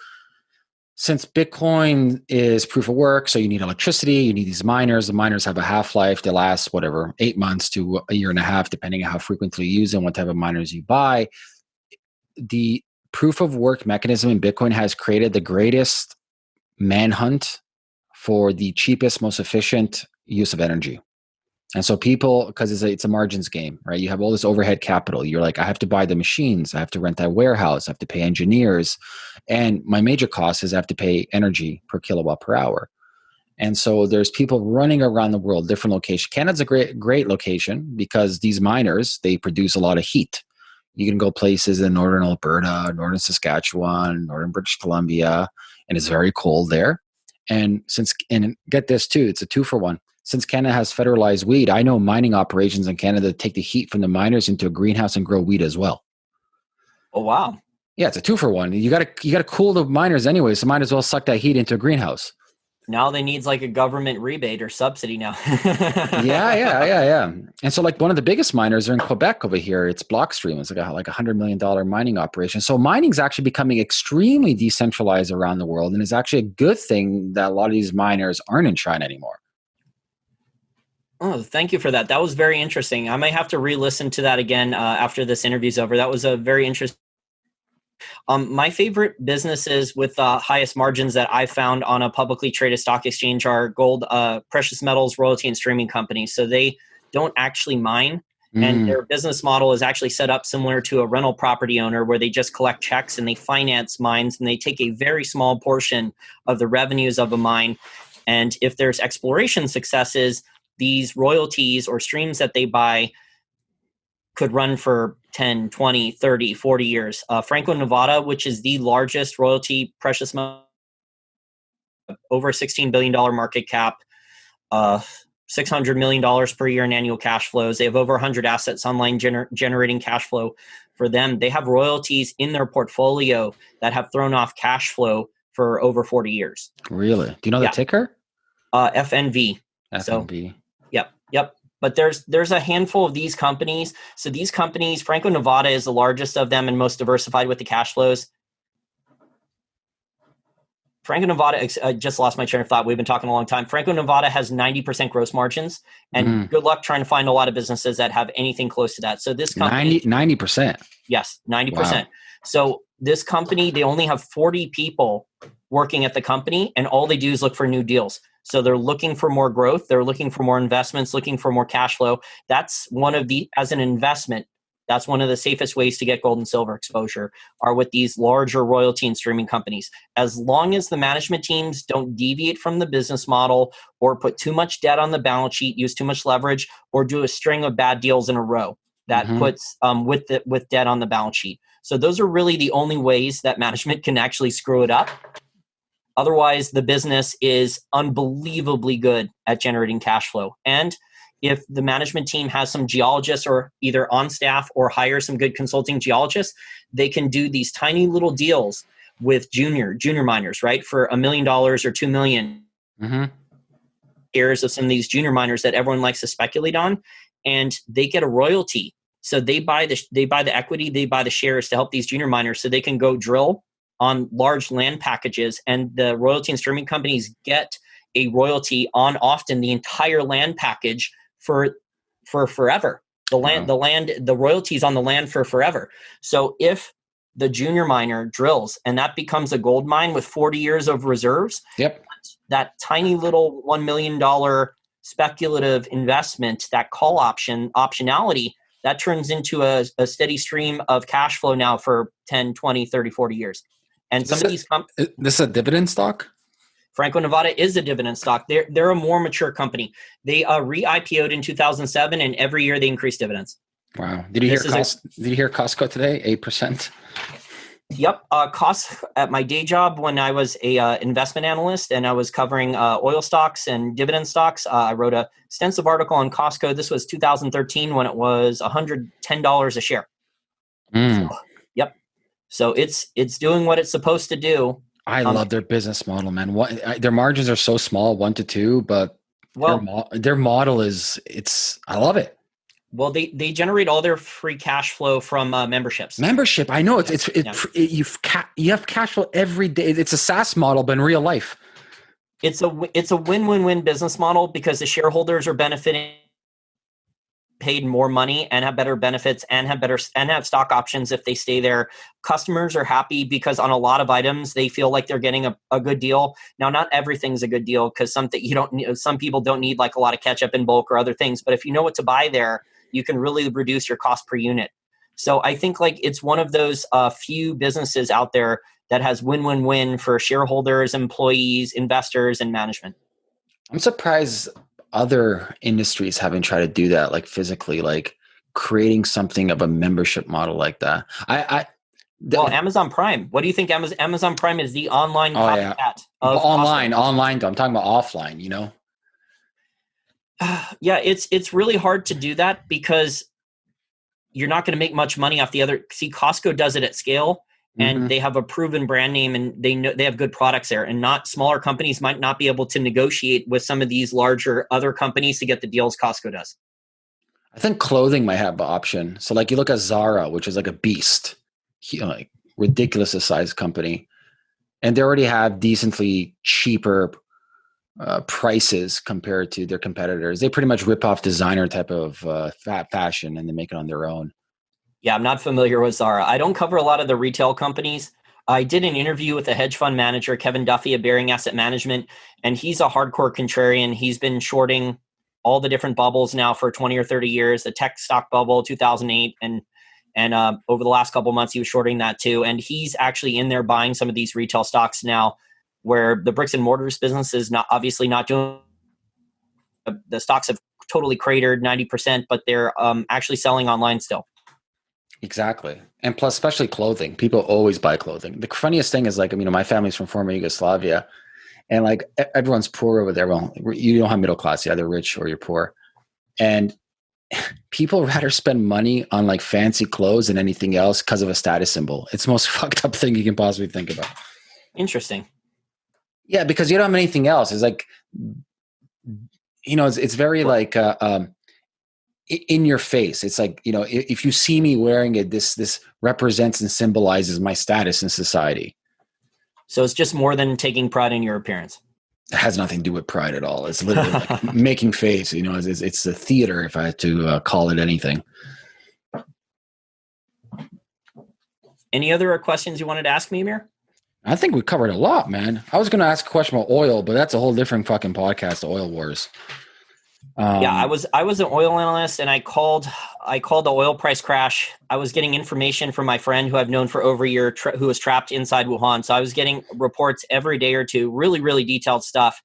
A: since Bitcoin is proof of work, so you need electricity, you need these miners. The miners have a half life; they last whatever eight months to a year and a half, depending on how frequently you use them, what type of miners you buy. The proof of work mechanism in Bitcoin has created the greatest manhunt for the cheapest, most efficient use of energy. And so people, because it's a, it's a margins game, right? You have all this overhead capital. You're like, I have to buy the machines. I have to rent that warehouse. I have to pay engineers. And my major cost is I have to pay energy per kilowatt per hour. And so there's people running around the world, different locations. Canada's a great, great location because these miners, they produce a lot of heat. You can go places in northern Alberta, northern Saskatchewan, northern British Columbia, and it's very cold there. And since and get this too, it's a two for one. Since Canada has federalized weed, I know mining operations in Canada take the heat from the miners into a greenhouse and grow weed as well.
B: Oh wow!
A: Yeah, it's a two for one. You got to you got to cool the miners anyway, so might as well suck that heat into a greenhouse
B: now they needs like a government rebate or subsidy now. <laughs>
A: yeah, yeah, yeah, yeah. And so like one of the biggest miners are in Quebec over here. It's Blockstream. It's like a like a hundred million dollar mining operation. So mining is actually becoming extremely decentralized around the world, and it's actually a good thing that a lot of these miners aren't in China anymore.
B: Oh, thank you for that. That was very interesting. I might have to re-listen to that again uh, after this interview's over. That was a very interesting Um, my favorite businesses with the uh, highest margins that I've found on a publicly traded stock exchange are gold, uh, precious metals, royalty, and streaming companies. So they don't actually mine. Mm. And their business model is actually set up similar to a rental property owner where they just collect checks and they finance mines and they take a very small portion of the revenues of a mine. And if there's exploration successes, these royalties or streams that they buy could run for 10, 20, 30, 40 years. Uh, Franco Nevada, which is the largest royalty precious metal, over $16 billion market cap, uh, $600 million per year in annual cash flows. They have over 100 assets online gener- generating cash flow for them. They have royalties in their portfolio that have thrown off cash flow for over 40 years.
A: Really? Do you know the ticker?
B: Uh, FNV.
A: FNV. So,
B: yep. Yep but there's there's a handful of these companies. So these companies, Franco Nevada is the largest of them and most diversified with the cash flows. Franco Nevada, I just lost my train of thought. We've been talking a long time. Franco Nevada has 90% gross margins, and mm. good luck trying to find a lot of businesses that have anything close to that. So this company,
A: 90, percent
B: Yes, 90%. Wow. So this company, they only have 40 people working at the company, and all they do is look for new deals. So they're looking for more growth, they're looking for more investments, looking for more cash flow. That's one of the as an investment, that's one of the safest ways to get gold and silver exposure are with these larger royalty and streaming companies. As long as the management teams don't deviate from the business model or put too much debt on the balance sheet, use too much leverage, or do a string of bad deals in a row that mm-hmm. puts um, with the, with debt on the balance sheet. So those are really the only ways that management can actually screw it up. Otherwise, the business is unbelievably good at generating cash flow. And if the management team has some geologists or either on staff or hire some good consulting geologists, they can do these tiny little deals with junior junior miners, right, for a million dollars or two million mm-hmm. shares of some of these junior miners that everyone likes to speculate on, and they get a royalty. So they buy the they buy the equity, they buy the shares to help these junior miners, so they can go drill on large land packages, and the royalty and streaming companies get a royalty on often the entire land package for for forever. The land, wow. the land, the royalties on the land for forever. So if the junior miner drills and that becomes a gold mine with 40 years of reserves,
A: yep,
B: that tiny little one million dollar speculative investment, that call option optionality, that turns into a, a steady stream of cash flow now for 10, 20, 30, 40 years. And some of these
A: comp- this is a dividend stock.
B: Franco Nevada is a dividend stock. They're they're a more mature company. They uh, re-IPO'd in 2007, and every year they increase dividends.
A: Wow! Did you hear? Cost, a, did you hear Costco today? Eight percent.
B: Yep. Uh, cost at my day job when I was a uh, investment analyst and I was covering uh, oil stocks and dividend stocks. Uh, I wrote a extensive article on Costco. This was 2013 when it was 110 dollars a share. Mm. So, so it's it's doing what it's supposed to do.
A: I um, love their business model, man. What I, their margins are so small, one to two, but well, their, mo- their model is it's. I love it.
B: Well, they they generate all their free cash flow from uh, memberships.
A: Membership, I know it's it's it, yeah. it, you've ca- you have cash flow every day. It's a SaaS model, but in real life,
B: it's a it's a win win win business model because the shareholders are benefiting paid more money and have better benefits and have better and have stock options if they stay there. Customers are happy because on a lot of items they feel like they're getting a, a good deal. Now not everything's a good deal because something you don't some people don't need like a lot of ketchup in bulk or other things but if you know what to buy there you can really reduce your cost per unit. So i think like it's one of those uh, few businesses out there that has win-win-win for shareholders employees investors and management.
A: I'm surprised other industries haven't tried to do that like physically like creating something of a membership model like that. I i
B: well amazon prime. What do you think amazon, amazon prime is the online oh, yeah.
A: online online though i'm talking about offline you know? <sighs>
B: Yeah it's it's really hard to do that because you're not going to make much money off the other see costco does it at scale and mm-hmm. they have a proven brand name and they know they have good products there and not smaller companies might not be able to negotiate with some of these larger other companies to get the deals costco does.
A: I think clothing might have an option. So like you look at zara which is like a beast like ridiculous size company and they already have decently cheaper uh, prices compared to their competitors. They pretty much rip off designer type of uh, fat fashion and they make it on their own
B: Yeah, I'm not familiar with Zara. I don't cover a lot of the retail companies. I did an interview with a hedge fund manager, Kevin Duffy of Bearing Asset Management, and he's a hardcore contrarian. He's been shorting all the different bubbles now for 20 or 30 years the tech stock bubble 2008 and and uh, over the last couple months he was shorting that too and he's actually in there buying some of these retail stocks now where the bricks and mortars business is not obviously not doing the stocks have totally cratered 90% but they're um, actually selling online still
A: exactly and plus especially clothing people always buy clothing the funniest thing is like you know my family's from former yugoslavia and like everyone's poor over there. Well, you don't have middle class, you're either rich or you're poor, and <laughs> people rather spend money on like fancy clothes than anything else because of a status symbol. It's the most <laughs> fucked up thing you can possibly think about.
B: Interesting.
A: Yeah, because you don't have anything else. It's like, you know, it's, it's very like uh, um, in your face. It's like you know, if you see me wearing it, this this represents and symbolizes my status in society.
B: So it's just more than taking pride in your appearance.
A: It has nothing to do with pride at all. It's literally like <laughs> making face. You know, it's, it's, the theater, if I had to uh, call it anything.
B: Any other questions you wanted to ask me, Amir?
A: I think we covered a lot, man. I was going to ask a question about oil, but that's a whole different fucking podcast, Oil Wars.
B: Um, yeah, I was I was an oil analyst, and I called I called the oil price crash. I was getting information from my friend who I've known for over a year, tra- who was trapped inside Wuhan. So I was getting reports every day or two, really really detailed stuff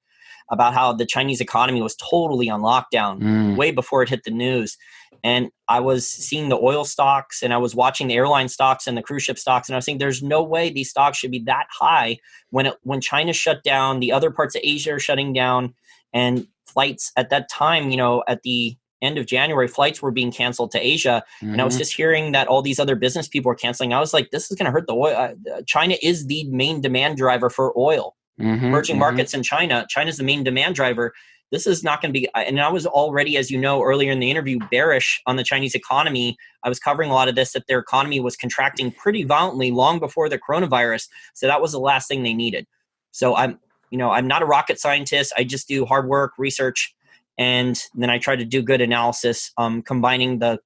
B: about how the Chinese economy was totally on lockdown mm. way before it hit the news. And I was seeing the oil stocks, and I was watching the airline stocks and the cruise ship stocks, and I was saying, "There's no way these stocks should be that high when it, when China shut down, the other parts of Asia are shutting down." And flights at that time, you know, at the end of January, flights were being canceled to Asia. Mm-hmm. And I was mm-hmm. just hearing that all these other business people were canceling. I was like, this is going to hurt the oil. Uh, China is the main demand driver for oil. Mm-hmm, Emerging mm-hmm. markets in China, China's the main demand driver. This is not going to be, and I was already, as you know, earlier in the interview, bearish on the Chinese economy. I was covering a lot of this that their economy was contracting pretty violently long before the coronavirus. So that was the last thing they needed. So I'm you know i'm not a rocket scientist. I just do hard work research and then i try to do good analysis um, combining the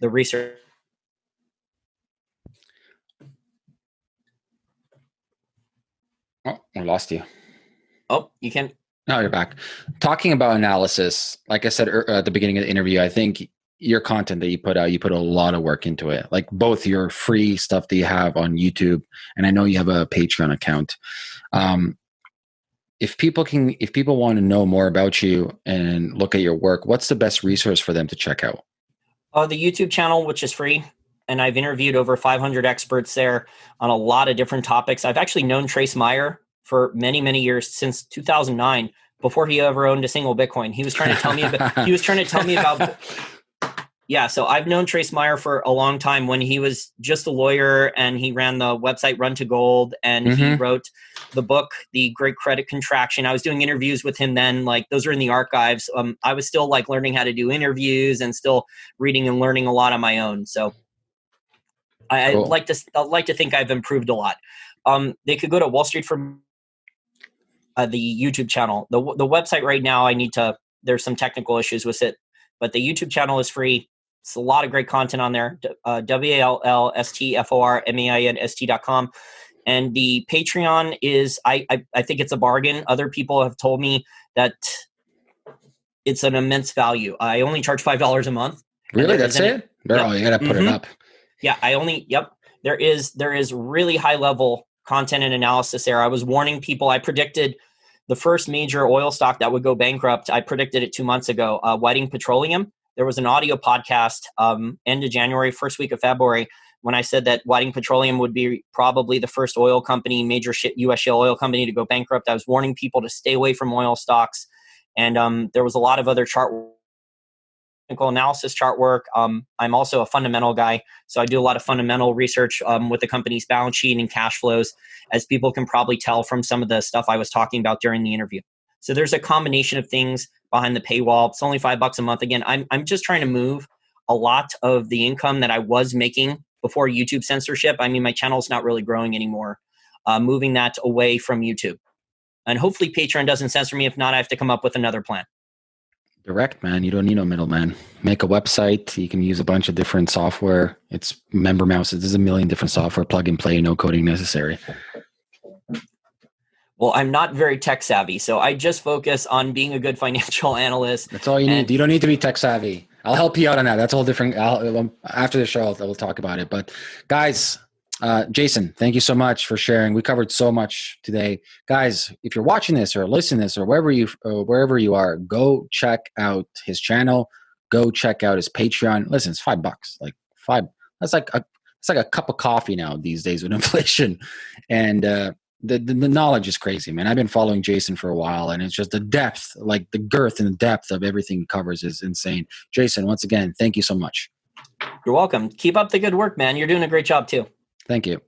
B: the research.
A: Oh i lost you.
B: Oh you can
A: no you're back. Talking about analysis like i said er, at the beginning of the interview i think your content that you put out you put a lot of work into it like both your free stuff that you have on youtube and i know you have a patreon account. Um, if people can if people want to know more about you and look at your work what's the best resource for them to check out?
B: Uh, the youtube channel which is free and i've interviewed over 500 experts there on a lot of different topics. I've actually known trace mayer for many many years since 2009 before he ever owned a single bitcoin. He was trying to tell me about he was trying to tell me about <laughs> yeah, so I've known Trace Mayer for a long time when he was just a lawyer and he ran the website Run to Gold and mm-hmm. he wrote the book, The Great Credit Contraction. I was doing interviews with him then, like those are in the archives. Um, I was still like learning how to do interviews and still reading and learning a lot on my own. So I, cool. I like to I like to think I've improved a lot. Um, they could go to Wall Street for uh, the YouTube channel. The the website right now, I need to. There's some technical issues with it, but the YouTube channel is free. It's a lot of great content on there. Uh, W A L L S T F O R M A I N S T dot com. And the Patreon is, I, I, I think it's a bargain. Other people have told me that it's an immense value. I only charge five dollars a month.
A: Really, that's it. Yep. You gotta put mm-hmm. it up.
B: Yeah, I only. Yep, there is there is really high level content and analysis there. I was warning people. I predicted the first major oil stock that would go bankrupt. I predicted it two months ago. Uh, Whiting Petroleum there was an audio podcast um, end of January, first week of February, when I said that Whiting Petroleum would be probably the first oil company, major U.S. shale oil company to go bankrupt. I was warning people to stay away from oil stocks, and um, there was a lot of other chart technical analysis chart work. Um, I'm also a fundamental guy, so I do a lot of fundamental research um, with the company's balance sheet and cash flows, as people can probably tell from some of the stuff I was talking about during the interview. So there's a combination of things behind the paywall. It's only five bucks a month. Again, I'm I'm just trying to move a lot of the income that I was making before YouTube censorship. I mean, my channel's not really growing anymore. Uh, moving that away from YouTube, and hopefully Patreon doesn't censor me. If not, I have to come up with another plan.
A: Direct, man. You don't need no middleman. Make a website. You can use a bunch of different software. It's MemberMouse. There's a million different software. Plug and play. No coding necessary.
B: Well, I'm not very tech savvy, so I just focus on being a good <laughs> financial analyst.
A: That's all you need. You don't need to be tech savvy. I'll help you out on that. That's all different. I'll, um, after the show, I'll, we'll talk about it. But guys, uh, Jason, thank you so much for sharing. We covered so much today, guys. If you're watching this or listening this or wherever you uh, wherever you are, go check out his channel. Go check out his Patreon. Listen, it's five bucks. Like five. That's like a it's like a cup of coffee now these days with <laughs> inflation, and uh, the, the, the knowledge is crazy, man. I've been following Jason for a while, and it's just the depth, like the girth and the depth of everything he covers is insane. Jason, once again, thank you so much.
B: You're welcome. Keep up the good work, man. You're doing a great job too.
A: Thank you.